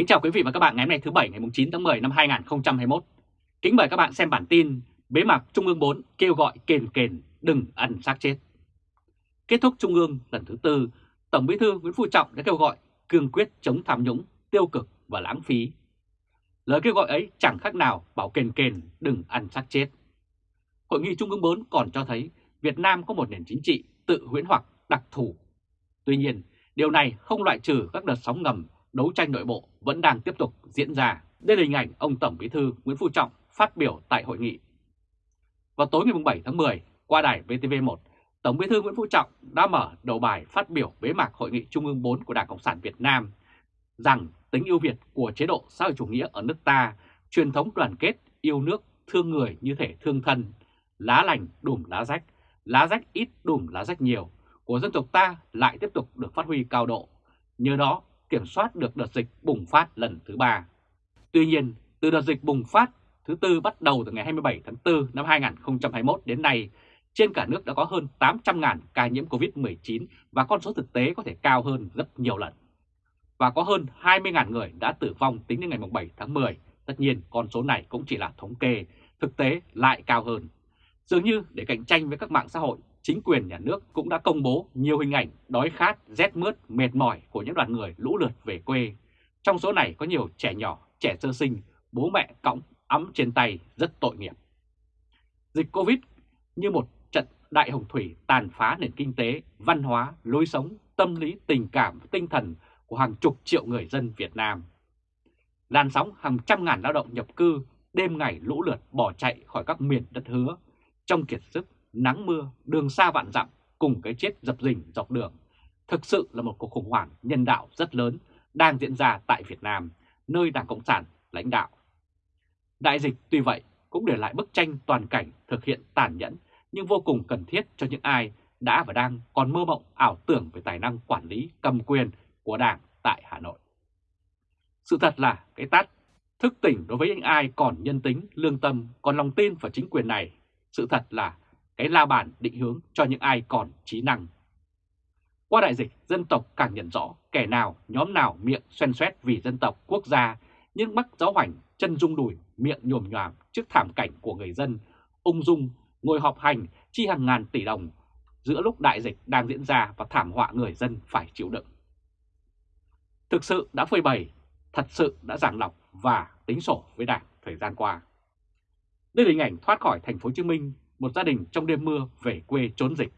Kính chào quý vị và các bạn ngày hôm nay thứ Bảy ngày 9 tháng 10 năm 2021. Kính mời các bạn xem bản tin Bế mạc Trung ương 4 kêu gọi kền kền đừng ăn xác chết. Kết thúc Trung ương lần thứ tư, Tổng Bí thư Nguyễn Phú Trọng đã kêu gọi cương quyết chống tham nhũng, tiêu cực và lãng phí. Lời kêu gọi ấy chẳng khác nào bảo kền kền đừng ăn xác chết. Hội nghị Trung ương 4 còn cho thấy Việt Nam có một nền chính trị tự huyễn hoặc đặc thù. Tuy nhiên, điều này không loại trừ các đợt sóng ngầm đấu tranh nội bộ vẫn đang tiếp tục diễn ra. Đây là hình ảnh ông Tổng Bí thư Nguyễn Phú Trọng phát biểu tại hội nghị. Vào tối ngày 7 tháng 10, qua đài VTV1, Tổng Bí thư Nguyễn Phú Trọng đã mở đầu bài phát biểu bế mạc Hội nghị Trung ương 4 của Đảng Cộng sản Việt Nam rằng tính ưu việt của chế độ xã hội chủ nghĩa ở nước ta, truyền thống đoàn kết, yêu nước, thương người như thể thương thân, lá lành đùm lá rách, lá rách ít đùm lá rách nhiều của dân tộc ta lại tiếp tục được phát huy cao độ. Nhờ đó kiểm soát được đợt dịch bùng phát lần thứ ba. Tuy nhiên, từ đợt dịch bùng phát thứ tư bắt đầu từ ngày 27 tháng 4 năm 2021 đến nay, trên cả nước đã có hơn 800.000 ca nhiễm COVID-19 và con số thực tế có thể cao hơn rất nhiều lần. Và có hơn 20.000 người đã tử vong tính đến ngày 7 tháng 10. Tất nhiên con số này cũng chỉ là thống kê, thực tế lại cao hơn. Dường như để cạnh tranh với các mạng xã hội, chính quyền nhà nước cũng đã công bố nhiều hình ảnh đói khát, rét mướt, mệt mỏi của những đoàn người lũ lượt về quê. Trong số này có nhiều trẻ nhỏ, trẻ sơ sinh, bố mẹ cõng ấm trên tay rất tội nghiệp. Dịch Covid như một trận đại hồng thủy tàn phá nền kinh tế, văn hóa, lối sống, tâm lý, tình cảm tinh thần của hàng chục triệu người dân Việt Nam. Làn sóng hàng trăm ngàn lao động nhập cư đêm ngày lũ lượt bỏ chạy khỏi các miền đất hứa, trong kiệt sức nắng mưa, đường xa vạn dặm cùng cái chết dập dình dọc đường. Thực sự là một cuộc khủng hoảng nhân đạo rất lớn đang diễn ra tại Việt Nam, nơi Đảng Cộng sản lãnh đạo. Đại dịch tuy vậy cũng để lại bức tranh toàn cảnh thực hiện tàn nhẫn nhưng vô cùng cần thiết cho những ai đã và đang còn mơ mộng ảo tưởng về tài năng quản lý cầm quyền của Đảng tại Hà Nội. Sự thật là cái tát thức tỉnh đối với những ai còn nhân tính, lương tâm, còn lòng tin vào chính quyền này. Sự thật là cái la bàn định hướng cho những ai còn trí năng. Qua đại dịch, dân tộc càng nhận rõ kẻ nào, nhóm nào miệng xoen xoét vì dân tộc, quốc gia, nhưng mắc giáo hoành, chân rung đùi, miệng nhồm nhòm trước thảm cảnh của người dân, ung dung, ngồi họp hành, chi hàng ngàn tỷ đồng giữa lúc đại dịch đang diễn ra và thảm họa người dân phải chịu đựng. Thực sự đã phơi bày, thật sự đã giảng lọc và tính sổ với Đảng thời gian qua. Đây là hình ảnh thoát khỏi thành phố Hồ Chí Minh một gia đình trong đêm mưa về quê trốn dịch.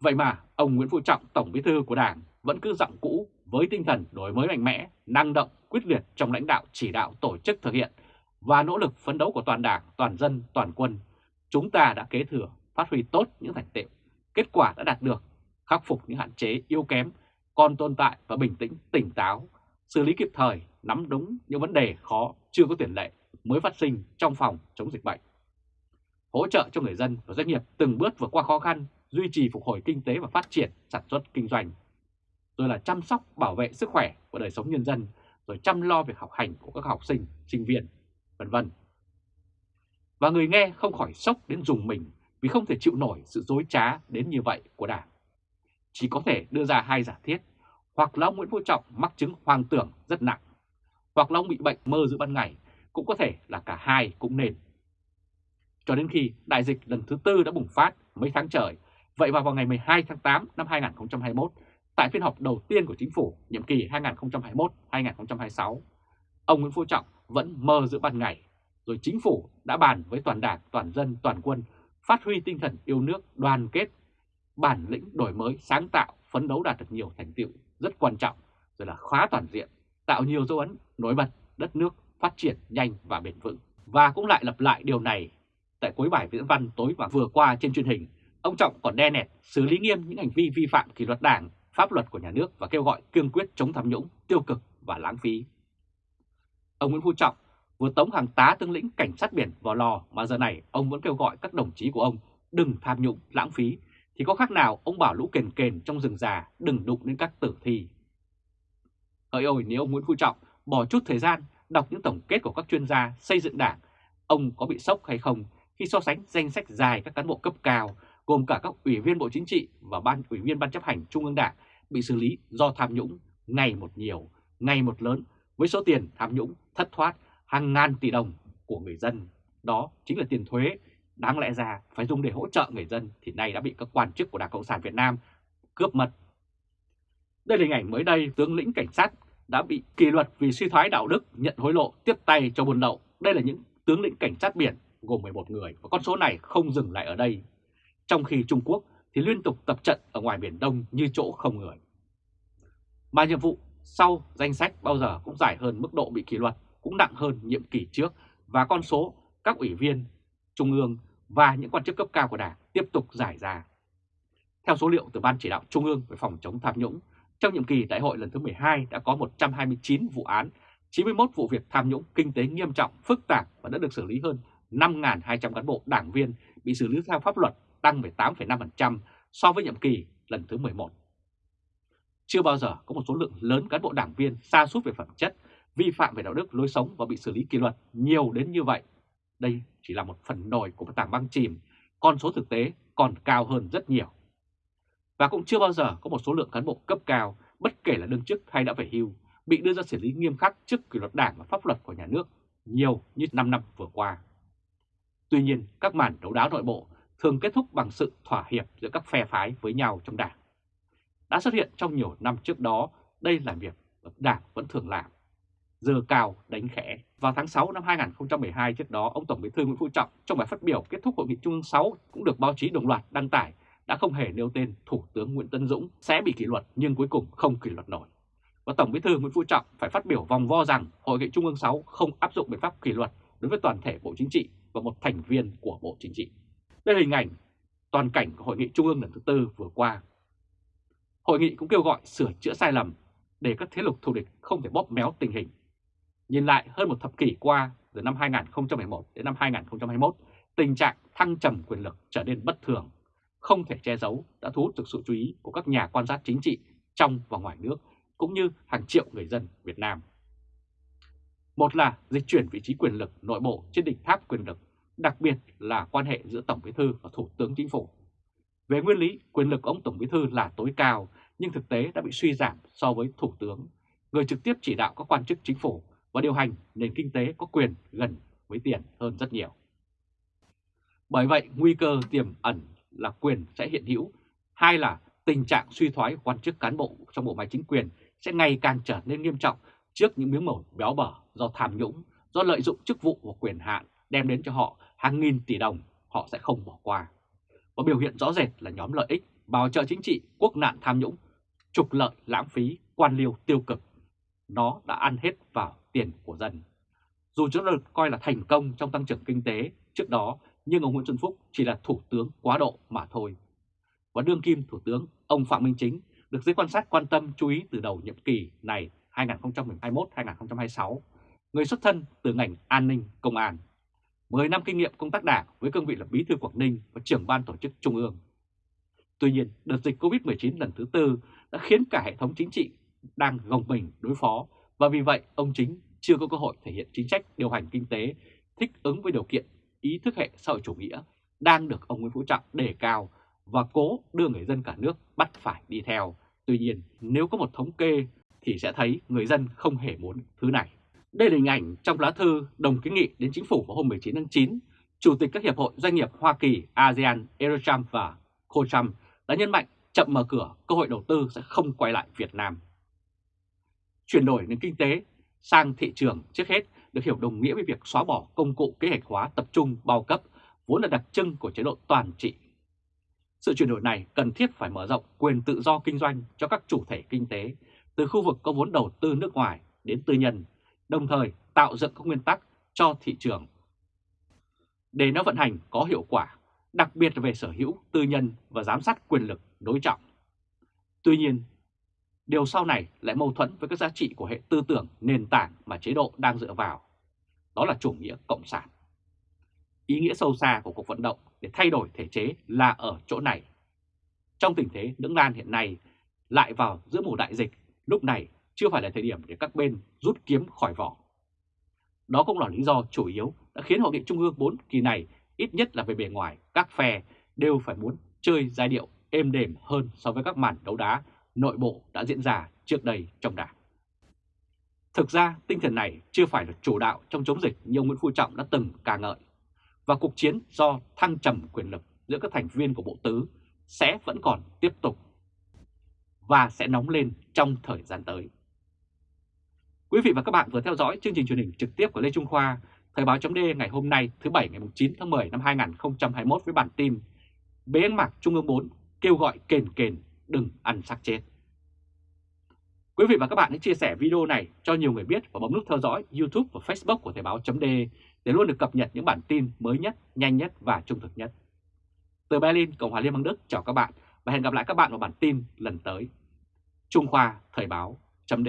Vậy mà ông Nguyễn Phú Trọng, Tổng Bí thư của Đảng vẫn cứ giọng cũ với tinh thần đổi mới mạnh mẽ, năng động, quyết liệt trong lãnh đạo chỉ đạo tổ chức thực hiện và nỗ lực phấn đấu của toàn Đảng, toàn dân, toàn quân. Chúng ta đã kế thừa, phát huy tốt những thành tựu, kết quả đã đạt được, khắc phục những hạn chế yếu kém, còn tồn tại và bình tĩnh, tỉnh táo, xử lý kịp thời, nắm đúng những vấn đề khó chưa có tiền lệ mới phát sinh trong phòng chống dịch bệnh hỗ trợ cho người dân và doanh nghiệp từng bước vượt qua khó khăn, duy trì phục hồi kinh tế và phát triển sản xuất kinh doanh, rồi là chăm sóc bảo vệ sức khỏe và đời sống nhân dân, rồi chăm lo việc học hành của các học sinh, sinh viên, vân vân. Và người nghe không khỏi sốc đến dùng mình vì không thể chịu nổi sự dối trá đến như vậy của Đảng. Chỉ có thể đưa ra hai giả thiết, hoặc là ông Nguyễn Phú Trọng mắc chứng hoang tưởng rất nặng, hoặc là ông bị bệnh mơ giữa ban ngày, cũng có thể là cả hai cũng nên cho đến khi đại dịch lần thứ tư đã bùng phát mấy tháng trời. Vậy vào vào ngày 12 tháng 8 năm 2021, tại phiên họp đầu tiên của chính phủ nhiệm kỳ 2021-2026, ông Nguyễn Phú Trọng vẫn mơ giữa ban ngày, rồi chính phủ đã bàn với toàn đảng, toàn dân, toàn quân phát huy tinh thần yêu nước, đoàn kết, bản lĩnh đổi mới, sáng tạo, phấn đấu đạt được nhiều thành tựu rất quan trọng, rồi là khóa toàn diện, tạo nhiều dấu ấn nổi bật đất nước phát triển nhanh và bền vững. Và cũng lại lặp lại điều này Tại cuối bài viễn văn tối và vừa qua trên truyền hình, ông Trọng còn đe nẹt xử lý nghiêm những hành vi vi phạm kỷ luật đảng, pháp luật của nhà nước và kêu gọi cương quyết chống tham nhũng, tiêu cực và lãng phí. Ông Nguyễn Phú Trọng vừa tống hàng tá tướng lĩnh cảnh sát biển vào lò mà giờ này ông vẫn kêu gọi các đồng chí của ông đừng tham nhũng, lãng phí, thì có khác nào ông bảo lũ kền kền trong rừng già đừng đụng đến các tử thi. Hỡi ôi nếu ông Nguyễn Phú Trọng bỏ chút thời gian đọc những tổng kết của các chuyên gia xây dựng đảng, ông có bị sốc hay không khi so sánh danh sách dài các cán bộ cấp cao gồm cả các ủy viên Bộ Chính trị và ban ủy viên Ban chấp hành Trung ương Đảng bị xử lý do tham nhũng ngày một nhiều, ngày một lớn với số tiền tham nhũng thất thoát hàng ngàn tỷ đồng của người dân. Đó chính là tiền thuế, đáng lẽ ra phải dùng để hỗ trợ người dân thì nay đã bị các quan chức của Đảng Cộng sản Việt Nam cướp mất. Đây là hình ảnh mới đây tướng lĩnh cảnh sát đã bị kỷ luật vì suy thoái đạo đức, nhận hối lộ, tiếp tay cho buôn lậu. Đây là những tướng lĩnh cảnh sát biển gồm 11 người và con số này không dừng lại ở đây. Trong khi Trung Quốc thì liên tục tập trận ở ngoài Biển Đông như chỗ không người. Mà nhiệm vụ sau danh sách bao giờ cũng dài hơn mức độ bị kỷ luật, cũng nặng hơn nhiệm kỳ trước và con số các ủy viên Trung ương và những quan chức cấp cao của Đảng tiếp tục giải ra. Theo số liệu từ Ban Chỉ đạo Trung ương về phòng chống tham nhũng, trong nhiệm kỳ đại hội lần thứ 12 đã có 129 vụ án, 91 vụ việc tham nhũng kinh tế nghiêm trọng, phức tạp và đã được xử lý hơn 5.200 cán bộ đảng viên bị xử lý theo pháp luật tăng 18,5% so với nhiệm kỳ lần thứ 11. Chưa bao giờ có một số lượng lớn cán bộ đảng viên xa sút về phẩm chất, vi phạm về đạo đức lối sống và bị xử lý kỷ luật nhiều đến như vậy. Đây chỉ là một phần nổi của một tảng băng chìm, con số thực tế còn cao hơn rất nhiều. Và cũng chưa bao giờ có một số lượng cán bộ cấp cao, bất kể là đương chức hay đã về hưu, bị đưa ra xử lý nghiêm khắc trước kỷ luật đảng và pháp luật của nhà nước nhiều như 5 năm vừa qua. Tuy nhiên, các màn đấu đá nội bộ thường kết thúc bằng sự thỏa hiệp giữa các phe phái với nhau trong đảng. Đã xuất hiện trong nhiều năm trước đó, đây là việc đảng vẫn thường làm. Giờ cao đánh khẽ. Vào tháng 6 năm 2012 trước đó, ông Tổng Bí thư Nguyễn Phú Trọng trong bài phát biểu kết thúc hội nghị Trung ương 6 cũng được báo chí đồng loạt đăng tải đã không hề nêu tên Thủ tướng Nguyễn Tân Dũng sẽ bị kỷ luật nhưng cuối cùng không kỷ luật nổi. Và Tổng Bí thư Nguyễn Phú Trọng phải phát biểu vòng vo rằng Hội nghị Trung ương 6 không áp dụng biện pháp kỷ luật đối với toàn thể Bộ Chính trị và một thành viên của Bộ Chính trị. Đây là hình ảnh toàn cảnh của Hội nghị Trung ương lần thứ tư vừa qua. Hội nghị cũng kêu gọi sửa chữa sai lầm để các thế lực thù địch không thể bóp méo tình hình. Nhìn lại hơn một thập kỷ qua, từ năm 2011 đến năm 2021, tình trạng thăng trầm quyền lực trở nên bất thường, không thể che giấu đã thu hút được sự chú ý của các nhà quan sát chính trị trong và ngoài nước, cũng như hàng triệu người dân Việt Nam. Một là dịch chuyển vị trí quyền lực nội bộ trên đỉnh tháp quyền lực, đặc biệt là quan hệ giữa Tổng Bí thư và Thủ tướng Chính phủ. Về nguyên lý, quyền lực của ông Tổng Bí thư là tối cao, nhưng thực tế đã bị suy giảm so với Thủ tướng, người trực tiếp chỉ đạo các quan chức chính phủ và điều hành nền kinh tế có quyền gần với tiền hơn rất nhiều. Bởi vậy, nguy cơ tiềm ẩn là quyền sẽ hiện hữu, hai là tình trạng suy thoái quan chức cán bộ trong bộ máy chính quyền sẽ ngày càng trở nên nghiêm trọng trước những miếng mẩu béo bở do tham nhũng, do lợi dụng chức vụ và quyền hạn đem đến cho họ hàng nghìn tỷ đồng, họ sẽ không bỏ qua. Và biểu hiện rõ rệt là nhóm lợi ích, bào trợ chính trị, quốc nạn tham nhũng, trục lợi, lãng phí, quan liêu tiêu cực. Nó đã ăn hết vào tiền của dân. Dù chúng được coi là thành công trong tăng trưởng kinh tế trước đó, nhưng ông Nguyễn Xuân Phúc chỉ là thủ tướng quá độ mà thôi. Và đương kim thủ tướng, ông Phạm Minh Chính được giới quan sát quan tâm chú ý từ đầu nhiệm kỳ này 2021-2026, người xuất thân từ ngành an ninh công an. 10 năm kinh nghiệm công tác đảng với cương vị là bí thư Quảng Ninh và trưởng ban tổ chức Trung ương. Tuy nhiên, đợt dịch COVID-19 lần thứ tư đã khiến cả hệ thống chính trị đang gồng mình đối phó và vì vậy ông Chính chưa có cơ hội thể hiện chính sách điều hành kinh tế thích ứng với điều kiện ý thức hệ xã hội chủ nghĩa đang được ông Nguyễn Phú Trọng đề cao và cố đưa người dân cả nước bắt phải đi theo. Tuy nhiên, nếu có một thống kê thì sẽ thấy người dân không hề muốn thứ này. Đây là hình ảnh trong lá thư đồng kiến nghị đến chính phủ vào hôm 19 tháng 9, Chủ tịch các hiệp hội doanh nghiệp Hoa Kỳ, ASEAN, Eurocham và Cocham đã nhấn mạnh chậm mở cửa, cơ hội đầu tư sẽ không quay lại Việt Nam. Chuyển đổi nền kinh tế sang thị trường trước hết được hiểu đồng nghĩa với việc xóa bỏ công cụ kế hoạch hóa tập trung bao cấp vốn là đặc trưng của chế độ toàn trị. Sự chuyển đổi này cần thiết phải mở rộng quyền tự do kinh doanh cho các chủ thể kinh tế từ khu vực có vốn đầu tư nước ngoài đến tư nhân, đồng thời tạo dựng các nguyên tắc cho thị trường. Để nó vận hành có hiệu quả, đặc biệt về sở hữu, tư nhân và giám sát quyền lực đối trọng. Tuy nhiên, điều sau này lại mâu thuẫn với các giá trị của hệ tư tưởng nền tảng mà chế độ đang dựa vào. Đó là chủ nghĩa cộng sản. Ý nghĩa sâu xa của cuộc vận động để thay đổi thể chế là ở chỗ này. Trong tình thế lưỡng lan hiện nay, lại vào giữa mùa đại dịch lúc này chưa phải là thời điểm để các bên rút kiếm khỏi vỏ. Đó cũng là lý do chủ yếu đã khiến Hội nghị Trung ương 4 kỳ này, ít nhất là về bề ngoài, các phe đều phải muốn chơi giai điệu êm đềm hơn so với các màn đấu đá nội bộ đã diễn ra trước đây trong đảng. Thực ra, tinh thần này chưa phải là chủ đạo trong chống dịch như ông Nguyễn Phú Trọng đã từng ca ngợi. Và cuộc chiến do thăng trầm quyền lực giữa các thành viên của Bộ Tứ sẽ vẫn còn tiếp tục và sẽ nóng lên trong thời gian tới. Quý vị và các bạn vừa theo dõi chương trình truyền hình trực tiếp của Lê Trung Khoa, Thời báo chấm ngày hôm nay thứ Bảy ngày 9 tháng 10 năm 2021 với bản tin Bế mạc Trung ương 4 kêu gọi kền kền đừng ăn xác chết. Quý vị và các bạn hãy chia sẻ video này cho nhiều người biết và bấm nút theo dõi YouTube và Facebook của Thời báo chấm để luôn được cập nhật những bản tin mới nhất, nhanh nhất và trung thực nhất. Từ Berlin, Cộng hòa Liên bang Đức chào các bạn và hẹn gặp lại các bạn vào bản tin lần tới. Trung Khoa Thời báo chấm